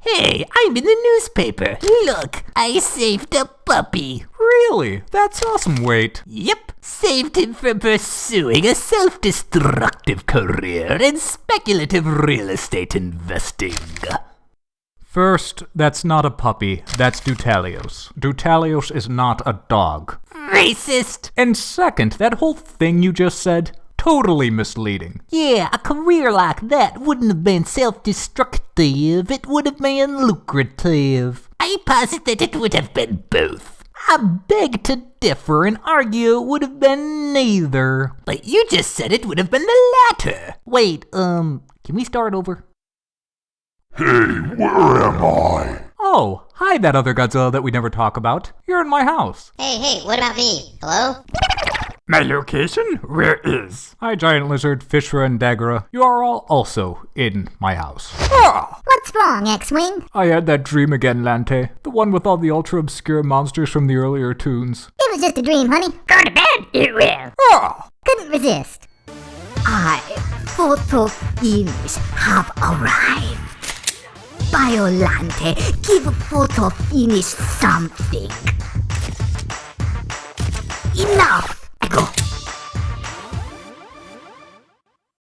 Hey, I'm in the newspaper. Look, I saved a puppy. Really? That's awesome, wait. Yep, saved him from pursuing a self destructive career in speculative real estate investing. First, that's not a puppy, that's Dutalios. Dutalios is not a dog. Racist! And second, that whole thing you just said, totally misleading. Yeah, a career like that wouldn't have been self destructive, it would have been lucrative. I posit that it would have been both. I beg to differ and argue it would have been neither. But you just said it would have been the latter. Wait, um, can we start over? Hey, where am I? Oh, hi, that other Godzilla that we never talk about. You're in my house. Hey, hey, what about me? Hello? My location? Where is? Hi, Giant Lizard, Fishra, and Dagahra. You are all also in my house. Ah! What's wrong, X-Wing? I had that dream again, Lante. The one with all the ultra obscure monsters from the earlier tunes. It was just a dream, honey. Go to bed, it will. Ah! Couldn't resist. I, Photo Finish, have arrived. Biollante, give Photo Finish something. Enough!